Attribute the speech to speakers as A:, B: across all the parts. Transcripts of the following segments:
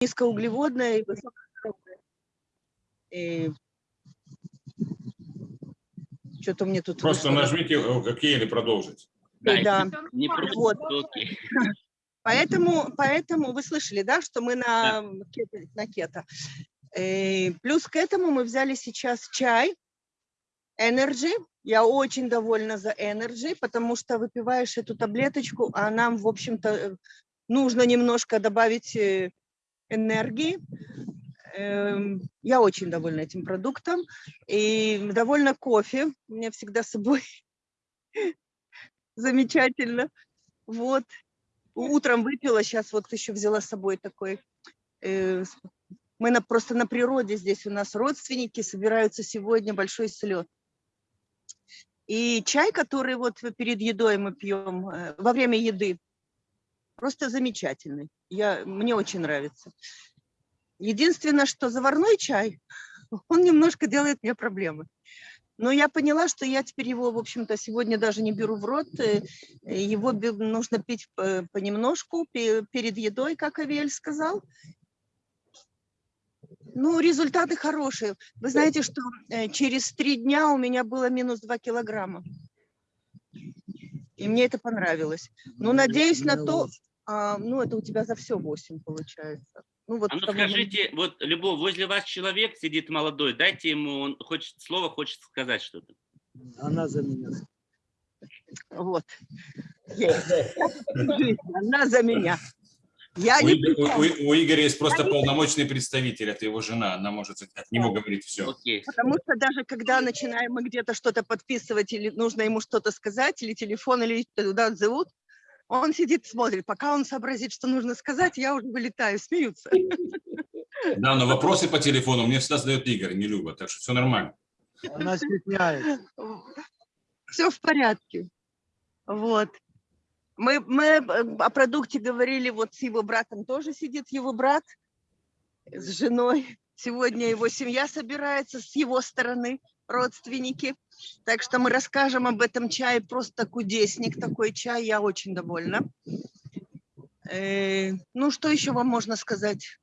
A: низкоуглеводное и высокожировое. И... Что-то мне тут...
B: Просто
A: вышло.
B: нажмите э, «Окей» или «Продолжить».
A: Да, да.
C: Не просто
A: Вот.
C: окей.
A: Поэтому, поэтому вы слышали, да, что мы на, кето, на кето. Э, плюс к этому мы взяли сейчас чай Energy. Я очень довольна за Energy, потому что выпиваешь эту таблеточку, а нам, в общем-то, нужно немножко добавить э, энергии. Эм, Я очень довольна этим продуктом и довольна кофе. У меня всегда с собой замечательно. Вот. Утром выпила, сейчас вот еще взяла с собой такой. э, Мы на, просто на природе здесь у нас родственники собираются сегодня, большой слет. И чай, который вот перед едой мы пьем, э, во время еды, просто замечательный. Я, мне очень нравится. Единственное, что заварной чай, он немножко делает мне проблемы. Но я поняла, что я теперь его, в общем-то, сегодня даже не беру в рот. э, Его нужно пить понемножку пе- перед едой, как Авель сказал. Ну, результаты хорошие. Вы знаете, что э, через три дня у меня было минус 2 килограмма. И мне это понравилось. Ну, надеюсь на то, а, ну, это у тебя за все 8 получается. Ну, вот
C: А ну скажите, вот, Любовь, возле вас человек сидит молодой, дайте ему, он хочет слово, хочет сказать что-то.
D: Она за меня.
A: Вот. Она за меня. Я
B: У,
A: не
B: Игоря- у- у- у Игоря есть просто полномочный представитель, это его жена, она может от него говорить все.
C: Окей.
A: потому что даже когда начинаем мы где-то что-то подписывать, или нужно ему что-то сказать, или телефон, или туда зовут, он сидит, смотрит. Пока он сообразит, что нужно сказать, я уже вылетаю, смеются.
B: Да, но вопросы по телефону мне всегда задает Игорь, не Люба, так что все нормально.
D: Она стесняется.
A: Все в порядке. Вот. Мы, мы э, о продукте говорили, вот с его братом тоже сидит его брат, с женой. Сегодня его семья собирается с его стороны, родственники. Так что мы расскажем об этом чае. Просто кудесник такой чай, я очень довольна. Э, ну, что еще вам можно сказать?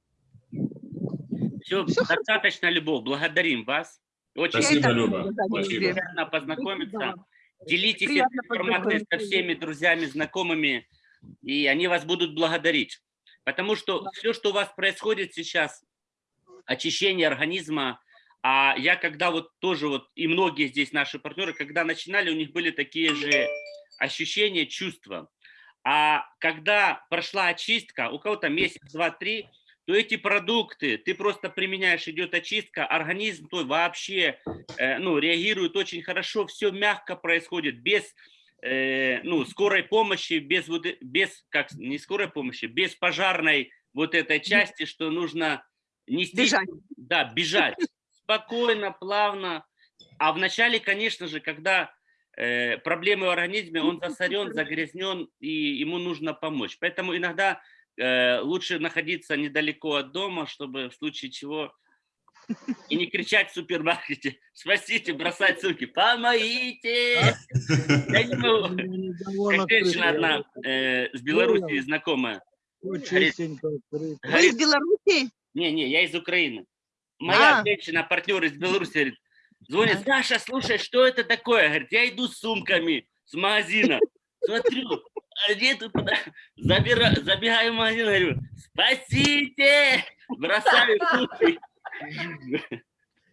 C: Все,
A: Всё
C: достаточно, Любовь, благодарим вас. Очень
B: Спасибо, Люба. Спасибо.
C: познакомиться. Делитесь этой информацией со всеми друзьями, знакомыми, и они вас будут благодарить. Потому что все, что у вас происходит сейчас, очищение организма, а я когда вот тоже вот, и многие здесь наши партнеры, когда начинали, у них были такие же ощущения, чувства. А когда прошла очистка, у кого-то месяц, два, три, то эти продукты, ты просто применяешь, идет очистка, организм твой вообще э, ну, реагирует очень хорошо, все мягко происходит, без э, ну, скорой помощи, без, вот, без, как, не скорой помощи, без пожарной вот этой части, что нужно нести,
A: Бежать.
C: да, бежать, спокойно, плавно. А вначале, конечно же, когда э, проблемы в организме, он засорен, загрязнен, и ему нужно помочь. Поэтому иногда лучше находиться недалеко от дома, чтобы в случае чего и не кричать в супермаркете «Спасите!», бросать сумки «Помогите!». Я не могу. Как женщина одна э, с Белоруссии знакомая.
A: Вы из Беларуси?
C: не-не, я из Украины. Моя
A: А.
C: женщина, партнер из Беларуси, говорит, звонит, Саша, слушай, что это такое? Говорит, я иду с сумками с магазина. Смотрю, а где тут куда? Забира- забегаю в магазин, говорю, спасите! Бросаю сумки.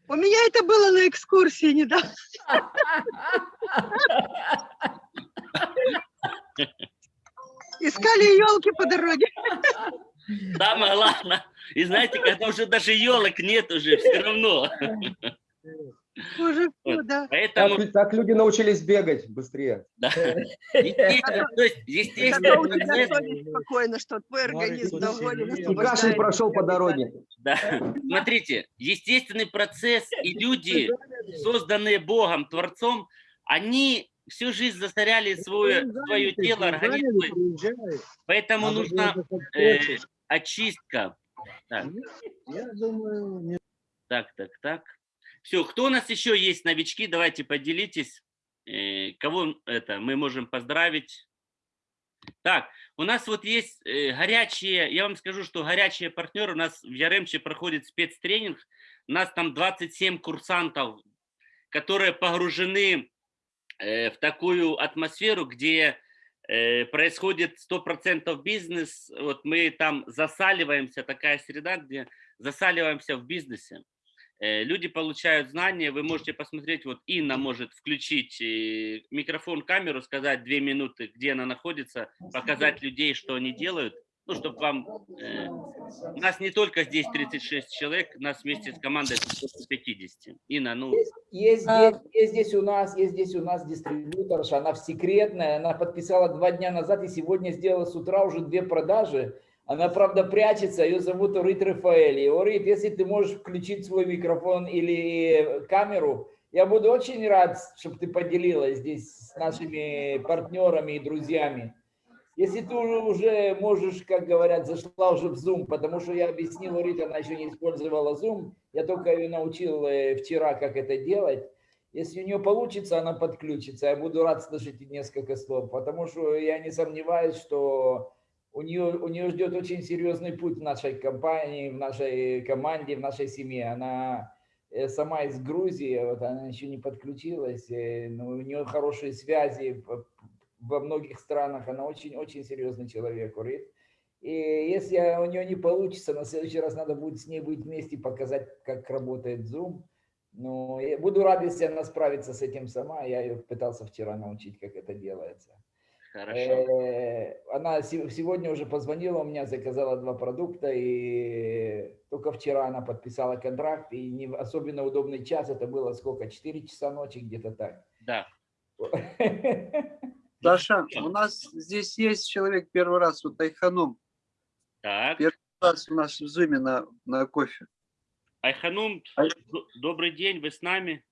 A: У меня это было на экскурсии недавно. Искали елки по дороге.
C: Самое главное. И знаете, когда уже даже елок нет уже, все равно.
A: Уже всё,
C: Вот.
A: да.
C: Поэтому,
E: Так, так люди научились бегать быстрее.
C: да. Естественно, то есть, естественно,
A: спокойно, что твой организм доволен.
E: И
A: освобождает
E: кашель прошел по дороге.
C: Да. Смотрите, естественный процесс и люди, созданные Богом, Творцом, они всю жизнь засоряли свое, свое тело, организм, поэтому нужна э, очистка. Так,
D: Я думаю, не
C: так, так, так. Все, кто у нас еще есть новички, давайте поделитесь. Э, Кого это мы можем поздравить? Так, у нас вот есть э, горячие, я вам скажу, что горячие партнеры, у нас в Яремче проходит спецтренинг, у нас там 27 курсантов, которые погружены э, в такую атмосферу, где происходит 100% бизнес, вот мы там засаливаемся, такая среда, где засаливаемся в бизнесе. Э, Люди получают знания, вы можете посмотреть, вот Инна может включить э, микрофон, камеру, сказать две минуты, где она находится, показать людей, что они делают, ну, чтобы вам... э, У нас не только здесь 36 человек, нас вместе с командой 50. Инна, ну,
F: Есть, есть
A: А-
F: здесь, есть здесь у нас, есть здесь у нас дистрибьюторша, она в секретная, она подписала два дня назад и сегодня сделала с утра уже две продажи. Она, правда, прячется, ее зовут Орит Рафаэль. И Орит, если ты можешь включить свой микрофон или камеру, я буду очень рад, чтобы ты поделилась здесь с нашими партнерами и друзьями. Если ты уже можешь, как говорят, зашла уже в Zoom, потому что я объяснил Орит, она еще не использовала Zoom, я только ее научил э, вчера, как это делать. Если у нее получится, она подключится. Я буду рад слышать несколько слов, потому что я не сомневаюсь, что у нее, у нее ждет очень серьезный путь в нашей компании, в нашей команде, в нашей семье. Она э, сама из Грузии, вот она еще не подключилась, э, но у нее хорошие связи во многих странах. Она очень-очень серьезный человек, Урит. И если у нее не получится, на следующий раз надо будет с ней быть вместе, показать, как работает Zoom. Но я буду рад, если она справится с этим сама. Я ее пытался вчера научить, как это делается.
C: Хорошо.
F: Э, Она се- сегодня уже позвонила, у меня заказала два продукта, и только вчера она подписала контракт, и не в особенно удобный час, это было сколько, 4 часа ночи, где-то так.
C: Да,
G: Саша, у нас здесь есть человек первый раз, вот Айханум,
C: так.
G: Первый раз у нас в зуме на, на кофе.
C: Айханум,
G: Ай-
C: добрый день, вы с нами?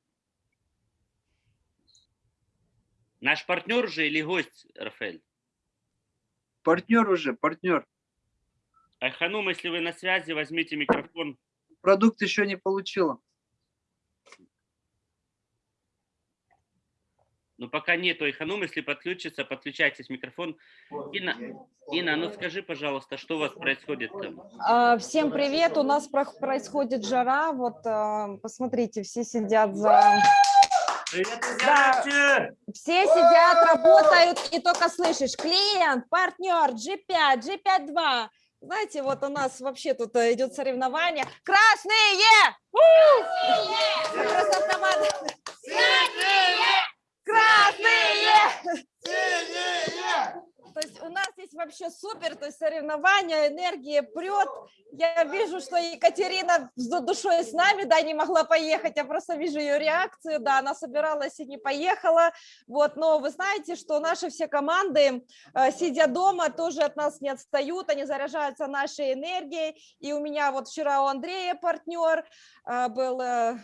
C: Наш партнер же или гость, Рафаэль?
G: Партнер уже, партнер.
C: Айханум, если вы на связи, возьмите микрофон.
G: Продукт еще не получила.
C: Ну, пока нету Айханум, если подключится, подключайтесь микрофон. Инна, Инна, ну скажи, пожалуйста, что у вас происходит там?
H: А, Всем привет! У нас про- происходит жара. Вот а, посмотрите, все сидят за... Да, все сидят, работают, и только слышишь клиент, партнер, G5, G5-2. Знаете, вот у нас вообще тут э, идет соревнование. Красные! У! Просто команда. Красные! То есть у нас здесь вообще супер, то есть соревнования, энергия прет. Я вижу, что Екатерина с душой с нами, да, не могла поехать, я просто вижу ее реакцию, да, она собиралась и не поехала, вот, но вы знаете, что наши все команды, э, сидя дома, тоже от нас не отстают, они заряжаются нашей энергией, и у меня вот вчера у Андрея партнер э, был, э,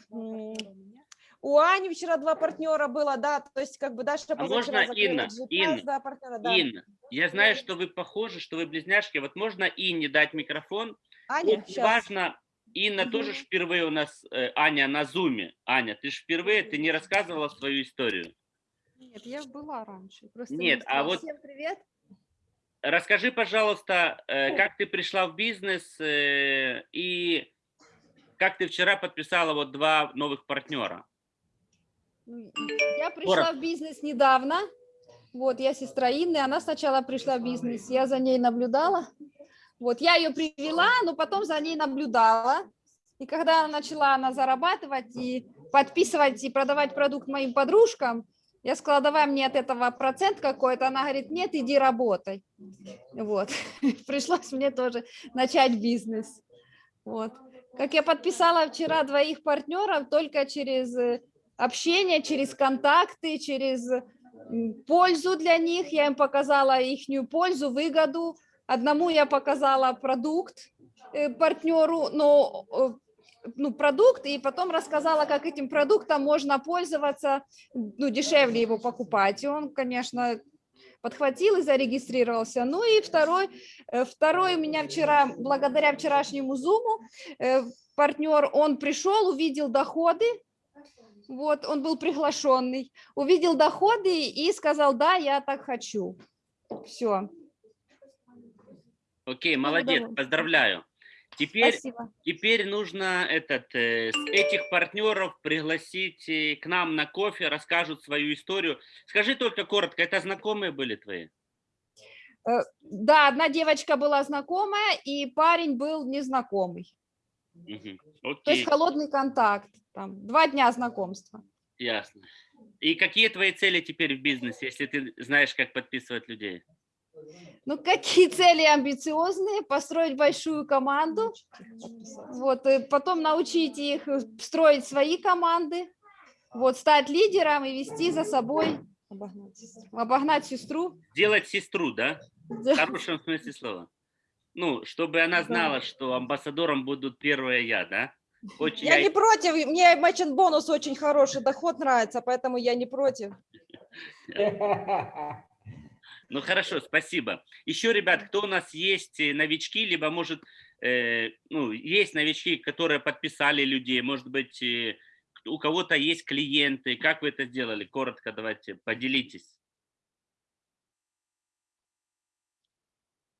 H: у Ани вчера два партнера было, да, то есть как бы Даша
C: А можно,
H: закрыла
C: Инна, Инна,
H: да, партнера, да.
C: Инна, я знаю, что вы похожи, что вы близняшки. Вот можно Инне дать микрофон?
H: Аня,
C: Очень
H: щас.
C: важно, Инна тоже ж впервые у нас, э, Аня, на зуме. Аня, ты же впервые, ты не рассказывала свою историю.
I: Нет, я была раньше. Просто
C: Нет,
I: не
C: а вот
H: Всем привет.
C: расскажи, пожалуйста, э, как ты пришла в бизнес э, и как ты вчера подписала вот два новых партнера?
I: Ну, Я пришла в бизнес недавно. Вот, я сестра Инны, она сначала пришла в бизнес, я за ней наблюдала. Вот, я ее привела, но потом за ней наблюдала. И когда начала она зарабатывать и подписывать и продавать продукт моим подружкам, я сказала, давай мне от этого процент какой-то. Она говорит, нет, иди работай. Вот, пришлось мне тоже начать бизнес. Вот. Как я подписала вчера двоих партнеров только через э, общение, через контакты, через пользу для них. Я им показала их пользу, выгоду. Одному я показала продукт э, партнеру, но э, ну, продукт, и потом рассказала, как этим продуктом можно пользоваться, ну, дешевле его покупать. И он, конечно, подхватил и зарегистрировался. Ну и второй, э, второй у меня вчера, благодаря вчерашнему зуму, партнер, он пришел, увидел доходы, вот, он был приглашенный, увидел доходы и сказал, да, я так хочу. Все,
C: Окей, молодец, поздравляю. Теперь,
I: спасибо.
C: теперь нужно этот, э, этих партнеров пригласить э, к нам на кофе, расскажут свою историю. Скажи только коротко, это знакомые были твои?
I: Э, Да, одна девочка была знакомая, и парень был незнакомый.
C: Мгм.
I: То есть холодный контакт. Там, два дня знакомства.
C: ясно. И какие твои цели теперь в бизнесе, если ты знаешь, как подписывать людей?
I: Ну, какие цели амбициозные? Построить большую команду, вот, и потом научить их строить свои команды, вот, стать лидером и вести за собой, обогнать сестру, обогнать сестру.
C: Делать сестру, да? В
I: Да.
C: хорошем смысле слова. Ну, чтобы она
I: Да.
C: знала, что амбассадором будут первая я, да? Хоть
H: Я
C: я
H: не против, мне мачен бонус очень хороший, доход нравится, поэтому я не против.
C: Ну хорошо, спасибо. Еще, ребят, кто у нас есть э, новички, либо может, э, ну, есть новички, которые подписали людей, может быть, э, у кого-то есть клиенты, как вы это сделали? Коротко давайте, поделитесь.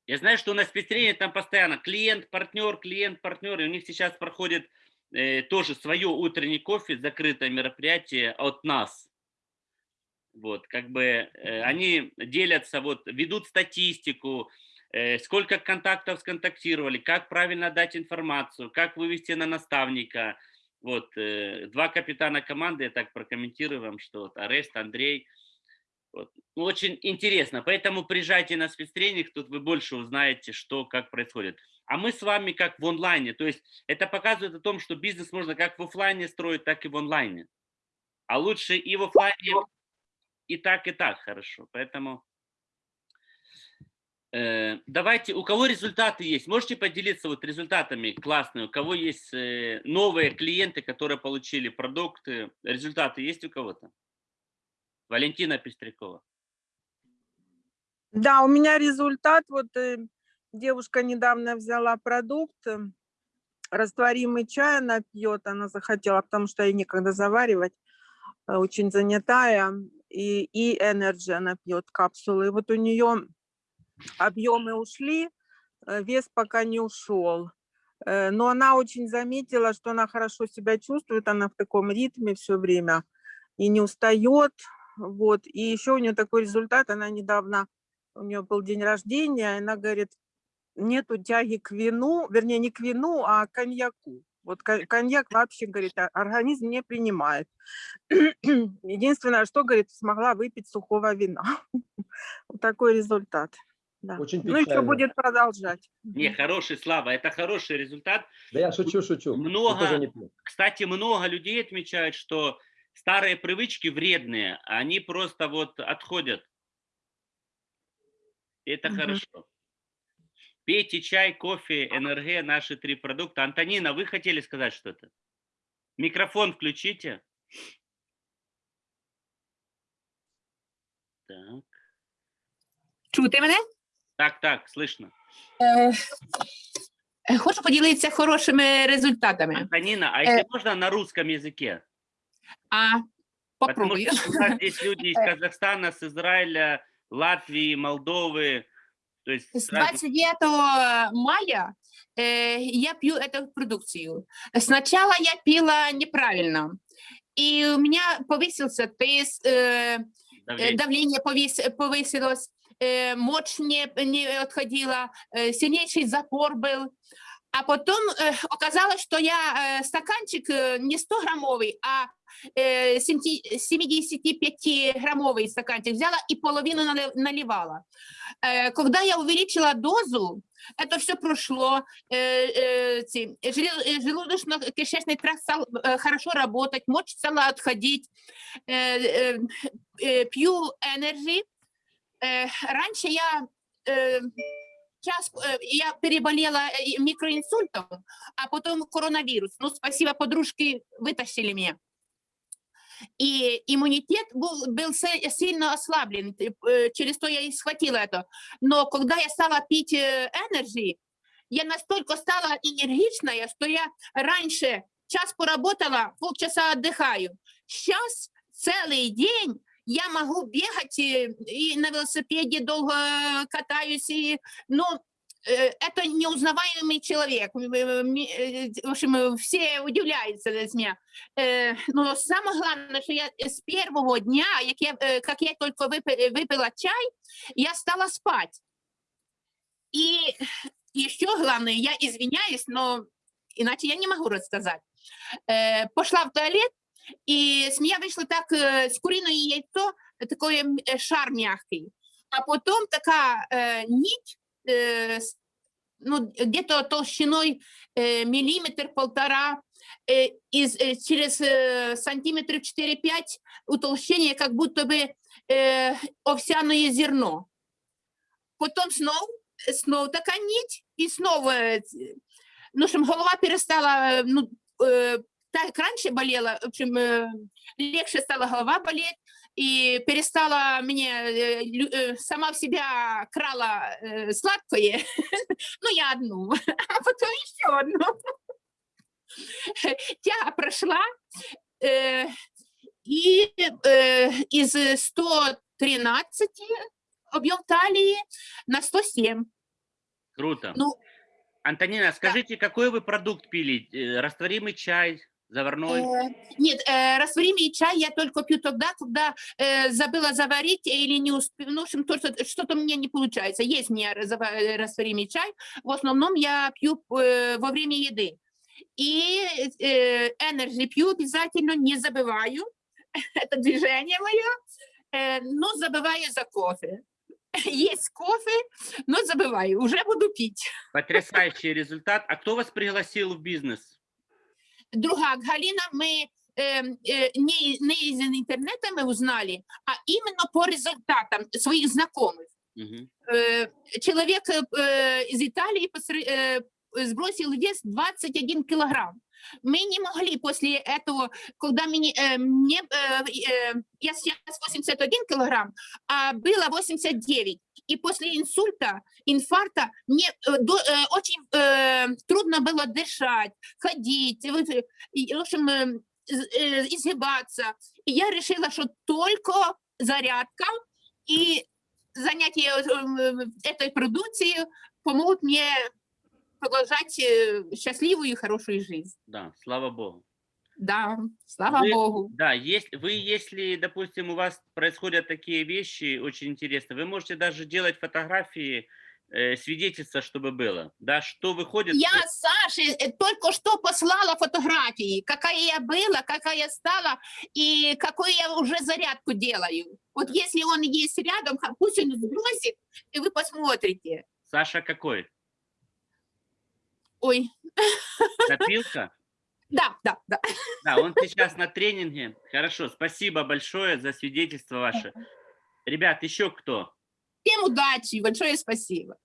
C: Я знаю, что у нас пестрение там постоянно клиент, партнер, клиент, партнер, и у них сейчас проходит тоже свое утренний кофе, закрытое мероприятие от нас. Вот, как бы э, они делятся, вот, ведут статистику, э, сколько контактов сконтактировали, как правильно дать информацию, как вывести на наставника. Вот, э, два капитана команды, я так прокомментирую вам, что вот Арест, Андрей. Вот. Ну, очень интересно, поэтому приезжайте на спецтренинг, тут вы больше узнаете, что, как происходит. А мы с вами как в онлайне, то есть это показывает о том, что бизнес можно как в офлайне строить, так и в онлайне. А лучше и в офлайне, и так, и так хорошо. Поэтому э, давайте, у кого результаты есть, можете поделиться вот результатами классные, у кого есть э, новые клиенты, которые получили продукты, результаты есть у кого-то? Валентина Пестрякова.
J: Да, у меня результат. Вот э, девушка недавно взяла продукт, э, растворимый чай она пьет, она захотела, потому что ей некогда заваривать, э, очень занятая, и, и Energy она пьет капсулы. И вот у нее объемы ушли, э, вес пока не ушел. Э, Но она очень заметила, что она хорошо себя чувствует, она в таком ритме все время и не устает. Вот. И еще у нее такой результат, она недавно у нее был день рождения, она говорит, нету тяги к вину, вернее, не к вину, а к коньяку. Вот ко- коньяк вообще, говорит, а- организм не принимает. Единственное, что, говорит, смогла выпить сухого вина. Вот такой результат. Да.
E: Очень
J: Ну, еще
E: печально.
J: будет продолжать.
C: Не, хороший, Слава, это хороший результат.
E: Да я шучу, шучу.
C: Много. Кстати, много людей отмечают, что старые привычки вредные, а они просто вот отходят. И Это
J: Мгм.
C: хорошо. Пейте чай, кофе, НРГ, наши три продукта. Антонина, вы хотели сказать что-то? Микрофон включите. Так,
K: Чути мене?
C: так, так, слышно.
K: Хочу поділитися хорошими результатами.
C: Антонина, а если можно на русском языке?
K: А
C: Потому
K: попробую.
C: что у нас здесь люди из Казахстана, с Израиля, Латвии, Молдовы. То есть
K: С
C: разных
K: 29 мая э, я пью эту продукцию. Сначала я пила неправильно, и у меня повысился тест, э, э,
C: давлений.
K: давление повис- повысилось, э, мочь не, не отходила, э, сильнейший запор был. А потом э, оказалось, что я э, стаканчик э, не 100 граммовый, а 75-граммовый стаканчик взяла и половину налив- наливала. Э, Когда я увеличила дозу, это все прошло, э, э, э, желудочно-кишечный тракт стал э, хорошо работать, мочь стала отходить, Э, э, э, пью Energy. Э, Раньше я э, час, э, я переболела э, микроинсультом, а потом коронавирус. Ну, спасибо, подружки вытащили меня. И иммунитет был, был се- сильно ослаблен, э, э, через то я и схватила это. Но когда я стала пить э, Energy, я настолько стала энергичная, что я раньше час поработала, полчаса отдыхаю. Сейчас целый день я могу бегать и, и на велосипеде долго катаюсь, и, ну, э, это неузнаваемый человек. М- м- э, В общем, э, все удивляются с меня. Э, Но самое главное, что я с первого дня, як я, э, как я только выпи- выпила чай, я стала спать. И еще главное, я извиняюсь, но иначе я не могу рассказать. Э, Пошла в туалет, и с меня вышло так э, с куриное яйцо, э, такой м, э, шар мягкий. А потом такая э, нить, э, с- ну, где-то толщиной э, миллиметр-полтора, э, из, э, через э, сантиметров 4-5 утолщение, как будто бы э, овсяное зерно. Потом снова, снова такая нить, и снова, э, ну, общем, голова перестала, э, ну, э, так раньше болела, в общем, э, легче стала голова болеть, и перестала мне, э, э, сама в себя крала э, сладкое, ну, я одну, а потом еще одну. Тяга прошла, и из 113 объем талии на 107.
C: Круто.
K: Ну,
C: Антонина, скажите, какой вы продукт пили? Растворимый чай, заварной?
K: Э, Нет, э, растворимый чай я только пью тогда, когда э, забыла заварить или не успела, ну, в общем, то, что- что-то меня не получается. Есть у меня разова- э, растворимый чай, в основном я пью э, во время еды. И э, пью обязательно, не забываю, это движение мое, э, но забываю за кофе. Есть кофе, но забываю, уже буду пить.
C: Потрясающий результат. А кто вас пригласил в бизнес?
K: Друга Галина, мы э, э, не, не из интернета мы узнали, а именно по результатам своих знакомых.
C: Мгм.
K: Э, человек э, из Италии посре- э, сбросил вес 21 килограмм. Мы не могли после этого, когда мне, э, мне, э, э, я сейчас 81 килограмм, а было 89. И после инсульта, инфаркта мне э, до- э, очень э, трудно было дышать, ходить, и, в общем, э, э, изгибаться. И я решила, что только зарядка и занятие э, этой продукцией помогут мне продолжать э, счастливую и хорошую жизнь.
C: Да, слава богу.
K: Да, слава
C: Вы-
K: Богу.
C: Да, есть, вы, если, допустим, у вас происходят такие вещи очень интересные, вы можете даже делать фотографии, э, свидетельства, чтобы было, да, что выходит.
K: Я Саше э, только что послала фотографии, какая я была, какая я стала и какую я уже зарядку делаю. Вот если он есть рядом, пусть он сбросит, и вы посмотрите.
C: Саша какой?
K: Ой,
C: Напилка?
K: да, да, да.
C: Да, он сейчас на тренинге. Хорошо, спасибо большое за свидетельство ваше. Ребят, еще кто?
K: Всем удачи, большое спасибо.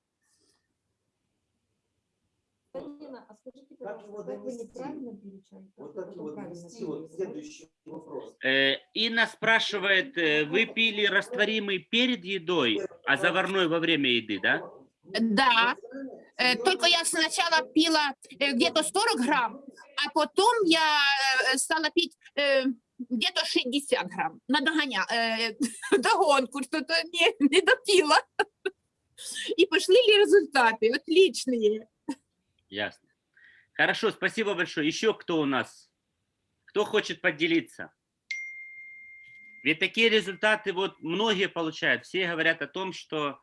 L: Галина, а скажите,
M: Как его
L: пожалуйста, как вы
M: донести?
L: неправильно пили чай?
M: Вот
L: Как
M: как
L: вы
M: его
L: правильно
M: донести? Вот
L: пили?
M: следующий вопрос.
C: Э, Инна спрашивает, э, вы пили растворимый перед едой, а заварной во время еды, да?
K: Да, Э, только я сначала пила э, где-то 40 грамм, а потом я э, стала пить где-то 60 грамм. На догоня, догонку что-то не, не допила. И пошли ли результаты отличные.
C: Ясно. Хорошо, спасибо большое. Еще кто у нас? Кто хочет поделиться? Ведь такие результаты вот многие получают. Все говорят о том, что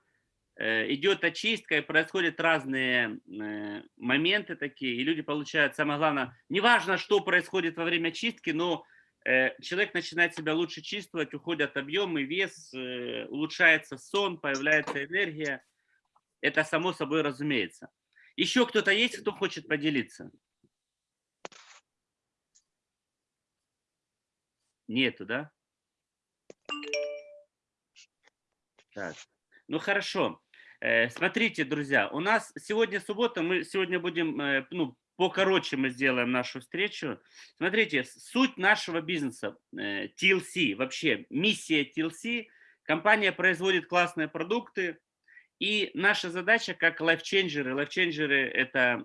C: идет очистка и происходят разные э, моменты такие, и люди получают, самое главное, неважно, что происходит во время чистки, но э, человек начинает себя лучше чувствовать, уходят объемы, вес, э, улучшается сон, появляется энергия. Это само собой разумеется. Еще кто-то есть, кто хочет поделиться? Нету, да? Так. Ну хорошо. Э, Смотрите, друзья, у нас сегодня суббота, мы сегодня будем, э, ну, покороче мы сделаем нашу встречу. Смотрите, суть нашего бизнеса, э, TLC, вообще миссия TLC, компания производит классные продукты, и наша задача как лайфченджеры, лайфченджеры это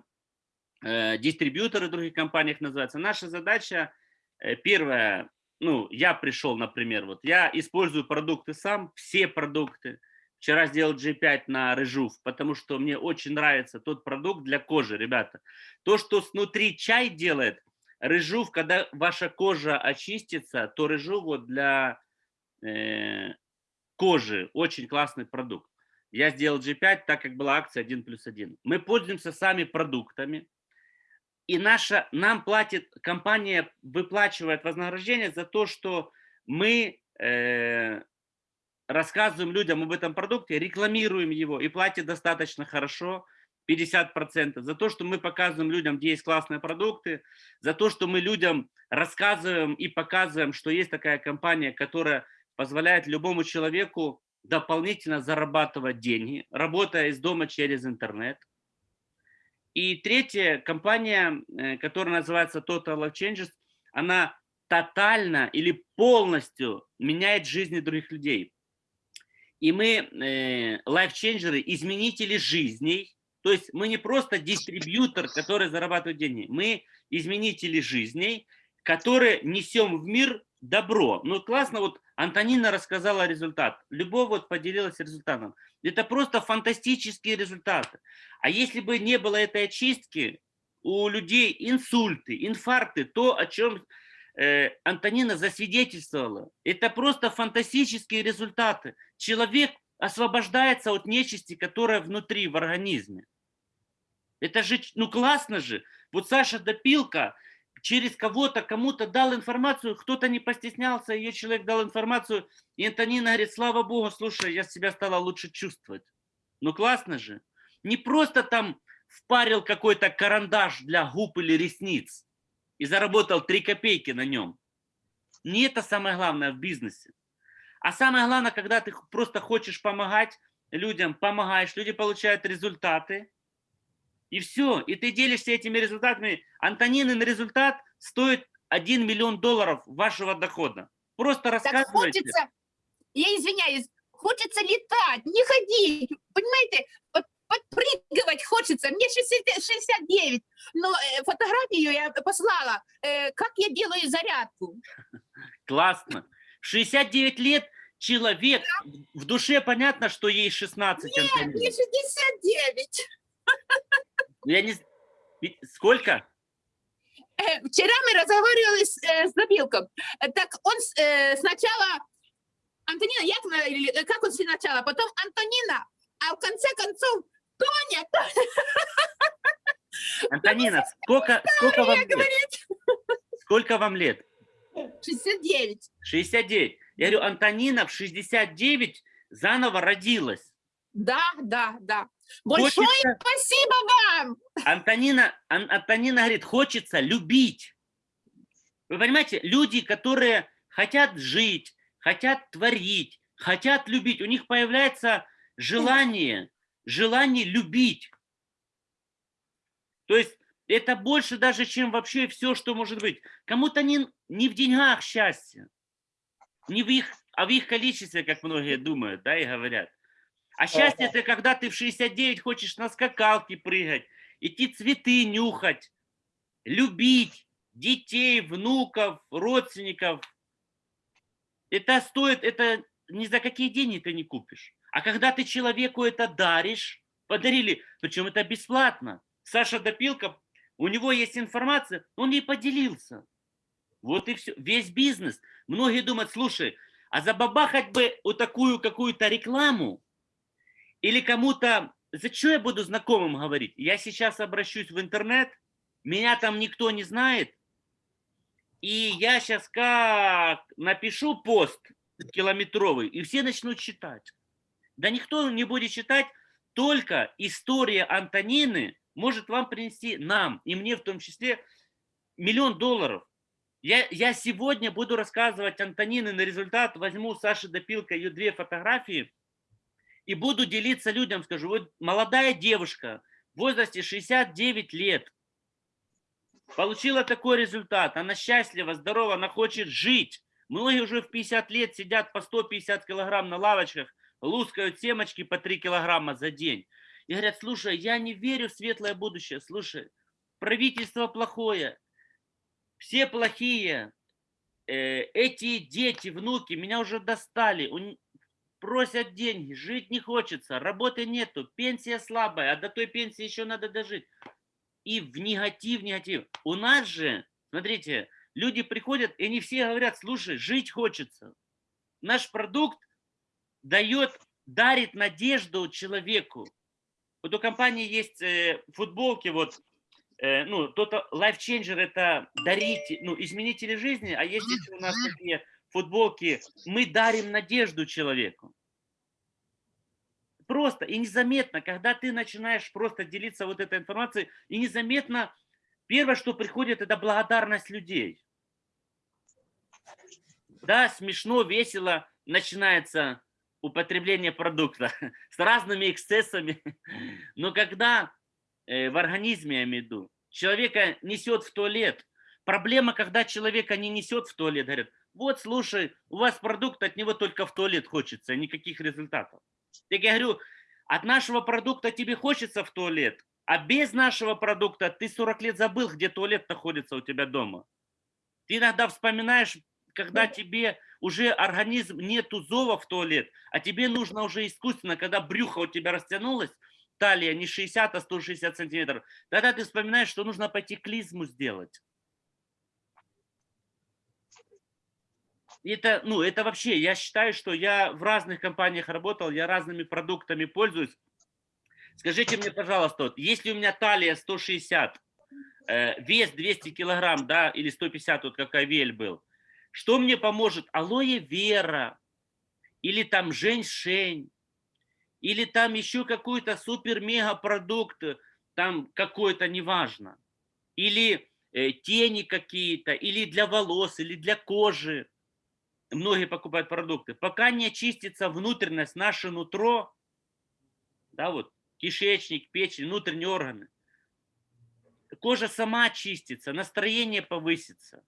C: э, дистрибьюторы в других компаниях называются, наша задача э, первая ну, я пришел, например, вот я использую продукты сам, все продукты. Вчера сделал G5 на рыжув, потому что мне очень нравится тот продукт для кожи, ребята. То, что снутри чай делает, рыжув, когда ваша кожа очистится, то рыжув вот для э, кожи очень классный продукт. Я сделал G5, так как была акция 1 плюс 1. Мы пользуемся сами продуктами, и наша, нам платит, компания выплачивает вознаграждение за то, что мы э, рассказываем людям об этом продукте, рекламируем его и платит достаточно хорошо, 50%, за то, что мы показываем людям, где есть классные продукты, за то, что мы людям рассказываем и показываем, что есть такая компания, которая позволяет любому человеку дополнительно зарабатывать деньги, работая из дома через интернет. И третья компания, э, которая называется Total Life Changes, она тотально или полностью меняет жизни других людей. И мы, э, лайфченджеры, изменители жизней, то есть мы не просто дистрибьютор, который зарабатывает деньги, мы изменители жизней, которые несем в мир добро. Ну классно, вот Антонина рассказала результат, Любовь вот поделилась результатом. Это просто фантастические результаты. А если бы не было этой очистки, у людей инсульты, инфаркты, то, о чем э, Антонина засвидетельствовала, это просто фантастические результаты. Человек освобождается от нечисти, которая внутри, в организме. Это же, ну классно же. Вот Саша Допилка через кого-то, кому-то дал информацию, кто-то не постеснялся, ее человек дал информацию, и Антонина говорит, слава Богу, слушай, я себя стала лучше чувствовать. Ну классно же. Не просто там впарил какой-то карандаш для губ или ресниц и заработал 3 копейки на нем. Не это самое главное в бизнесе. А самое главное, когда ты просто хочешь помогать людям, помогаешь, люди получают результаты, и все, и ты делишься этими результатами. Антонинин результат стоит 1 миллион долларов вашего дохода. Просто
K: Так
C: рассказывайте.
K: хочется, я извиняюсь, хочется летать, не ходить, понимаете, под- подпрыгивать хочется. Мне 60 69, но э, фотографию я послала, э, как я делаю зарядку.
C: Классно. В 69 лет человек, в душе понятно, что ей 16,
K: Нет,
C: Антонина.
K: мне 69.
C: Я не... Сколько?
K: Э, Вчера мы разговаривали с, э, с Забилком. Э, Так он э, сначала, Антонина э, как он сначала, потом Антонина, а в конце концов Тоня,
C: Антонина, сколько, сколько вам лет? Сколько вам лет?
K: 69.
C: 69. Я говорю, Антонина в 69 заново родилась.
K: Да, да, да. Большое
C: Хочется-
K: спасибо вам.
C: Антонина, Ан- Антонина говорит, хочется любить. Вы понимаете, люди, которые хотят жить, хотят творить, хотят любить, у них появляется желание, желание любить. То есть это больше даже, чем вообще все, что может быть. Кому-то не, не в деньгах счастье, не в их, а в их количестве, как многие думают, да, и говорят. А счастье это когда ты в 69 хочешь на скакалке прыгать, идти цветы нюхать, любить детей, внуков, родственников. Это стоит, это ни за какие деньги ты не купишь. А когда ты человеку это даришь, подарили, причем это бесплатно. Саша Допилка, у него есть информация, он ей поделился. Вот и все. Весь бизнес. Многие думают, слушай, а забабахать бы вот такую какую-то рекламу, или кому-то, зачем я буду знакомым говорить? Я сейчас обращусь в интернет, меня там никто не знает, и я сейчас как напишу пост километровый, и все начнут читать. Да никто не будет читать, только история Антонины может вам принести нам, и мне в том числе, миллион долларов. Я, я сегодня буду рассказывать Антонины на результат, возьму Саши Допилка ее две фотографии, и буду делиться людям, скажу, вот молодая девушка в возрасте 69 лет получила такой результат, она счастлива, здорова, она хочет жить. Многие уже в 50 лет сидят по 150 килограмм на лавочках, лускают семечки по 3 килограмма за день. И говорят, слушай, я не верю в светлое будущее, слушай, правительство плохое, все плохие, э, эти дети, внуки меня уже достали, просят деньги, жить не хочется, работы нету, пенсия слабая, а до той пенсии еще надо дожить. И в негатив, негатив. У нас же, смотрите, люди приходят, и они все говорят, слушай, жить хочется. Наш продукт дает, дарит надежду человеку. Вот у компании есть э, футболки, вот, э, ну, то-то Life Changer это дарить, ну, изменители жизни, а есть здесь у нас такие футболки, мы дарим надежду человеку. Просто и незаметно, когда ты начинаешь просто делиться вот этой информацией, и незаметно первое, что приходит, это благодарность людей. Да, смешно, весело начинается употребление продукта с разными эксцессами. Но когда э, в организме, я человека несет в туалет, проблема, когда человека не несет в туалет, говорят, вот, слушай, у вас продукт, от него только в туалет хочется, никаких результатов. Так я говорю, от нашего продукта тебе хочется в туалет, а без нашего продукта ты 40 лет забыл, где туалет находится у тебя дома. Ты иногда вспоминаешь, когда тебе уже организм нету зова в туалет, а тебе нужно уже искусственно, когда брюхо у тебя растянулось, талия не 60, а 160 сантиметров, тогда ты вспоминаешь, что нужно пойти клизму сделать. Это, ну, это вообще, я считаю, что я в разных компаниях работал, я разными продуктами пользуюсь. Скажите мне, пожалуйста, вот, если у меня талия 160, э, вес 200 килограмм, да, или 150, вот как Авель был, что мне поможет? Алоэ вера, или там женьшень, или там еще какой-то супер-мега продукт, там какой-то, неважно. Или э, тени какие-то, или для волос, или для кожи. Многие покупают продукты. Пока не очистится внутренность, наше нутро, да, вот, кишечник, печень, внутренние органы, кожа сама очистится, настроение повысится.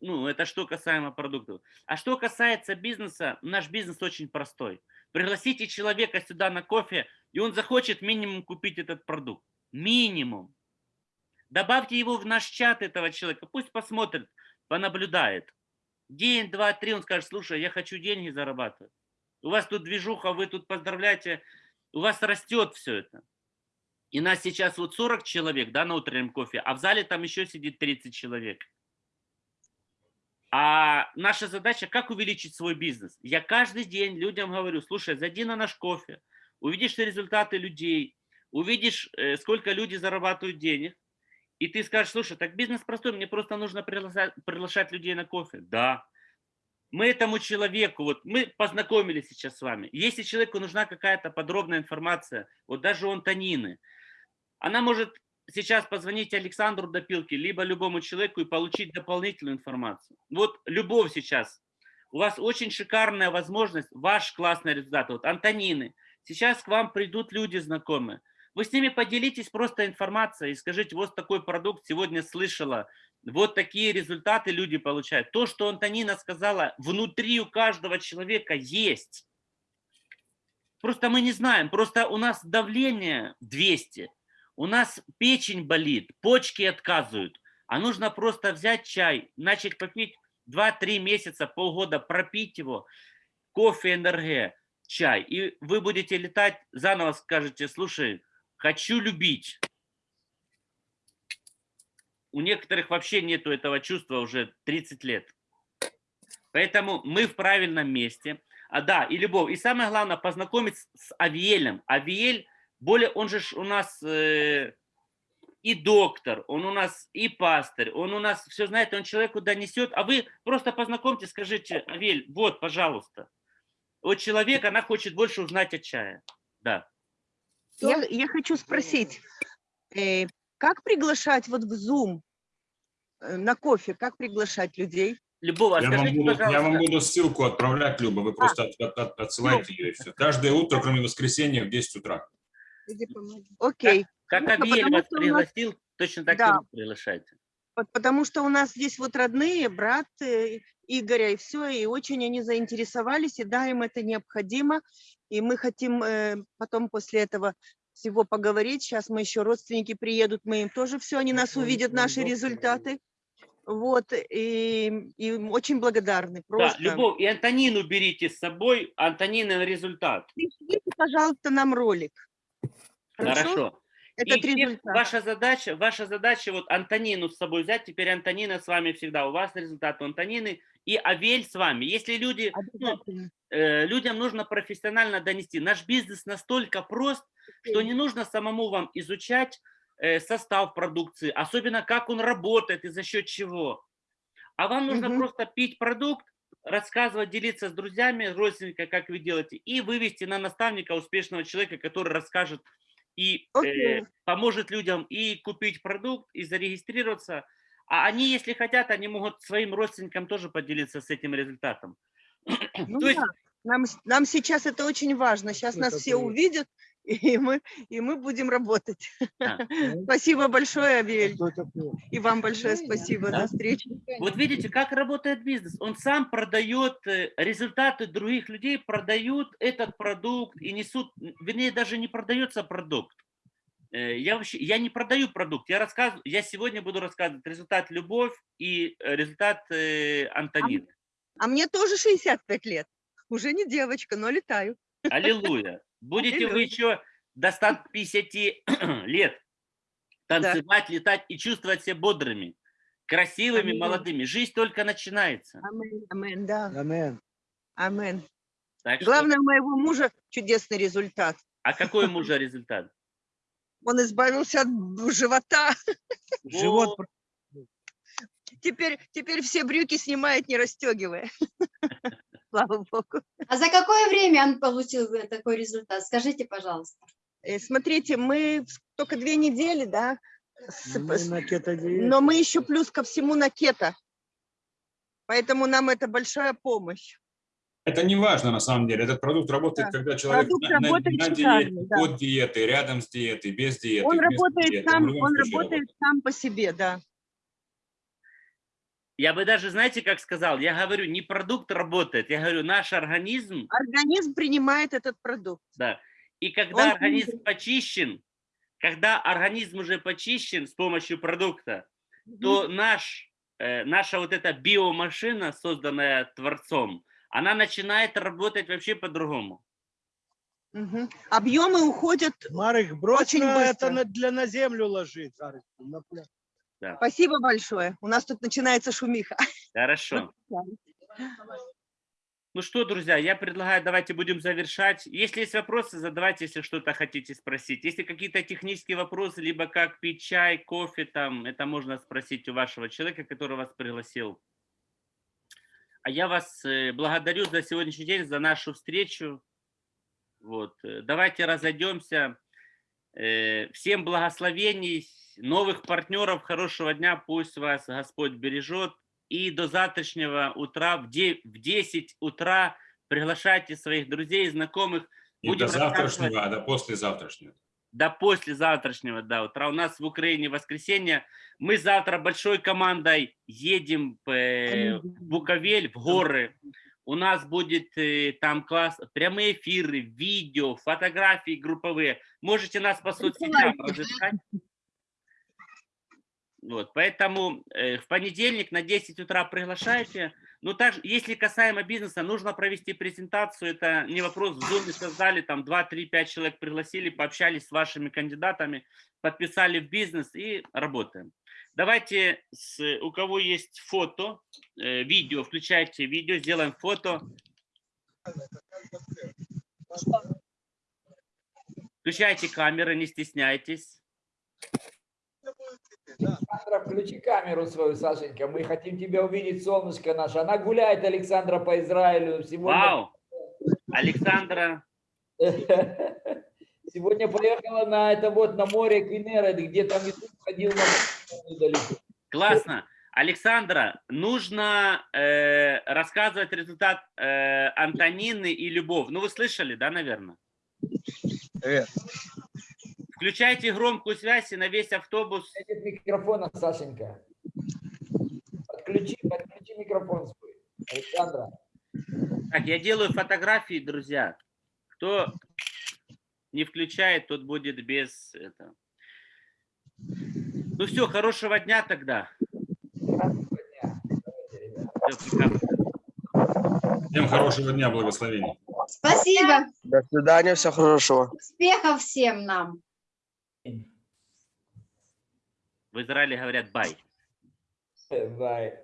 C: Ну, это что касаемо продуктов. А что касается бизнеса, наш бизнес очень простой. Пригласите человека сюда на кофе, и он захочет минимум купить этот продукт. Минимум. Добавьте его в наш чат этого человека, пусть посмотрит, понаблюдает. День, два, три, он скажет, слушай, я хочу деньги зарабатывать. У вас тут движуха, вы тут поздравляете, у вас растет все это. И нас сейчас вот 40 человек, да, на утреннем кофе, а в зале там еще сидит 30 человек. А наша задача, как увеличить свой бизнес? Я каждый день людям говорю, слушай, зайди на наш кофе, увидишь результаты людей, увидишь, э, сколько люди зарабатывают денег, и ты скажешь, слушай, так бизнес простой, мне просто нужно приглашать, приглашать людей на кофе. Да. Мы этому человеку, вот мы познакомились сейчас с вами. Если человеку нужна какая-то подробная информация, вот даже у Антонины, она может сейчас позвонить Александру Допилке, либо любому человеку и получить дополнительную информацию. Вот любовь сейчас. У вас очень шикарная возможность, ваш классный результат. Вот Антонины. Сейчас к вам придут люди знакомые. Вы с ними поделитесь просто информацией и скажите, вот такой продукт сегодня слышала, вот такие результаты люди получают. То, что Антонина сказала, внутри у каждого человека есть. Просто мы не знаем, просто у нас давление 200, у нас печень болит, почки отказывают, а нужно просто взять чай, начать попить 2-3 месяца, полгода, пропить его, кофе, энергия, чай, и вы будете летать, заново скажете, слушай, хочу любить. У некоторых вообще нету этого чувства уже 30 лет. Поэтому мы в правильном месте. А да, и любовь. И самое главное, познакомиться с Авиелем. Авиель, более, он же у нас э, и доктор, он у нас и пастырь, он у нас все знает, он человеку донесет. А вы просто познакомьтесь, скажите, Авель, вот, пожалуйста. Вот человек, она хочет больше узнать о чае. Да.
A: Я, я хочу спросить, э, как приглашать вот в Zoom э, на кофе, как приглашать людей?
C: Любого,
B: Я вам, буду, я вам буду ссылку отправлять, Люба, вы просто от- от- от- отсылайте ее и все. Каждое утро, кроме воскресенья, в 10 утра.
A: Окей.
C: Как Авель
A: потому
C: вас
A: у нас-
C: пригласил, точно так и
A: Да.
C: вы приглашайте.
A: Вот Потому что у нас здесь вот родные, брат э, Игоря, и все, и очень они заинтересовались, и да, им это необходимо, и мы хотим э, потом после этого всего поговорить. Сейчас мы еще родственники приедут, мы им тоже все, они нас увидят, наши результаты. Вот, и, и очень благодарны.
C: Да,
A: Просто.
C: Любовь, и Антонину берите с собой, Антонина на результат.
A: Пришлите, пожалуйста, нам ролик. Хорошо?
C: Хорошо.
A: Этот
C: И
A: результат.
C: ваша задача, ваша задача вот Антонину с собой взять, теперь Антонина с вами всегда, у вас результат у Антонины, и Авель с вами. Если люди, ну, э, людям нужно профессионально донести. Наш бизнес настолько прост, что не нужно самому вам изучать э, состав продукции, особенно как он работает и за счет чего. А вам нужно
A: Мгм.
C: просто пить продукт, рассказывать, делиться с друзьями, родственниками, как вы делаете, и вывести на наставника успешного человека, который расскажет и э,
A: Окей.
C: поможет людям и купить продукт, и зарегистрироваться. А они, если хотят, они могут своим родственникам тоже поделиться с этим результатом.
A: Ну
C: То есть
A: да, нам, с- нам сейчас это очень важно. Сейчас
D: Ну,
A: нас
D: это
A: все
D: правда.
A: увидят, и мы, и мы будем работать.
C: Да.
A: Спасибо большое,
D: такое?
A: И вам большое спасибо
C: Да.
A: за встречу.
C: Вот видите, как работает бизнес. Он сам продает э, результаты других людей, продают этот продукт и несут, вернее, даже не продается продукт. Э, Я вообще, я не продаю продукт, я рассказываю, я сегодня буду рассказывать результат Любовь и э, результат э, Антонины.
A: А мне тоже 65 лет. Уже не девочка, но летаю.
C: Аллилуйя. Будете вы еще до 150 лет танцевать, летать и чувствовать себя бодрыми, красивыми,
A: Аминь.
C: молодыми. Жизнь только начинается.
A: Амен, амен, да.
D: Амен.
A: Амен.
C: Так что-
A: Главное, у моего мужа чудесный результат.
C: а какой у мужа результат?
A: Он избавился от живота.
D: Живот
C: Вот.
A: Теперь, теперь все брюки снимает, не расстегивая. Слава Богу.
L: А за какое время он получил такой результат? Скажите, пожалуйста.
A: Э, Смотрите, мы только две недели, да, с-
D: Мы на кетодиете.
A: но мы еще плюс ко всему на кето. Поэтому нам это большая помощь.
B: Это не важно на самом деле. Этот продукт работает,
A: Да.
B: когда человек
A: Продукт
B: на, на-
A: работает
B: на
A: шикарно,
B: диете,
A: да.
B: под диетой, рядом с диетой, без диеты.
A: Он работает
B: диеты.
A: сам, он работает сам по себе, да.
C: Я бы даже, знаете, как сказал, я говорю, не продукт работает, я говорю, наш организм,
A: Организм принимает этот продукт.
C: да. И когда
A: Он
C: организм почищен, когда организм уже почищен с помощью продукта, то наш, э, наша вот эта биомашина, созданная Творцом, она начинает работать вообще по-другому.
A: Мгм. Объемы уходят.
D: Марик, брось
A: Очень быстро.
D: это на, для на землю ложить. На пля-
A: Спасибо большое. У нас тут начинается шумиха.
C: Хорошо. Ну что, друзья, я предлагаю, давайте будем завершать. Если есть вопросы, задавайте, если что-то хотите спросить. Если какие-то технические вопросы, либо как пить чай, кофе, там, это можно спросить у вашего человека, который вас пригласил. А я вас э, благодарю за сегодняшний день, за нашу встречу. Вот. э, Давайте разойдемся. Э, Всем благословений, новых партнеров, хорошего дня, пусть вас Господь бережет. И до завтрашнего утра в де- в 10 утра приглашайте своих друзей, знакомых.
B: Не
C: Будем
B: до завтрашнего, а до послезавтрашнего.
C: до послезавтрашнего да, утра. У нас в Украине воскресенье. Мы завтра большой командой едем э, в Буковель, в горы. У нас будет э, там класс, прямые эфиры, видео, фотографии групповые. Можете нас по соцсетям разыскать. Вот, поэтому э, в понедельник на 10 утра приглашайте. Ну, также, если касаемо бизнеса, нужно провести презентацию. Это не вопрос. В Zoom создали, там 2, 3, 5 человек пригласили, пообщались с вашими кандидатами, подписали в бизнес и работаем. Давайте, с, у кого есть фото, э, видео, включайте видео, сделаем фото. Включайте камеры, не стесняйтесь.
F: Александра, включи камеру свою, Сашенька. Мы хотим тебя увидеть, солнышко наше. Она гуляет, Александра, по Израилю. Сегодня,
C: Вау! Александра,
F: сегодня поехала на это вот на море Квинера, где там Иисус ходил на.
C: Классно. Александра, нужно э, рассказывать результат э, Антонины и Любовь. Ну, вы слышали, да, наверное? Включайте громкую связь и на весь автобус.
F: Нет микрофона, Сашенька. Подключи, подключи микрофон свой. Александра.
C: Так, я делаю фотографии, друзья. Кто не включает, тот будет без этого. Ну все, хорошего дня тогда.
B: Всем хорошего дня, благословений.
L: Спасибо.
E: До свидания, всего хорошего.
L: Успехов всем нам.
C: В Израиле говорят бай.
F: Бай.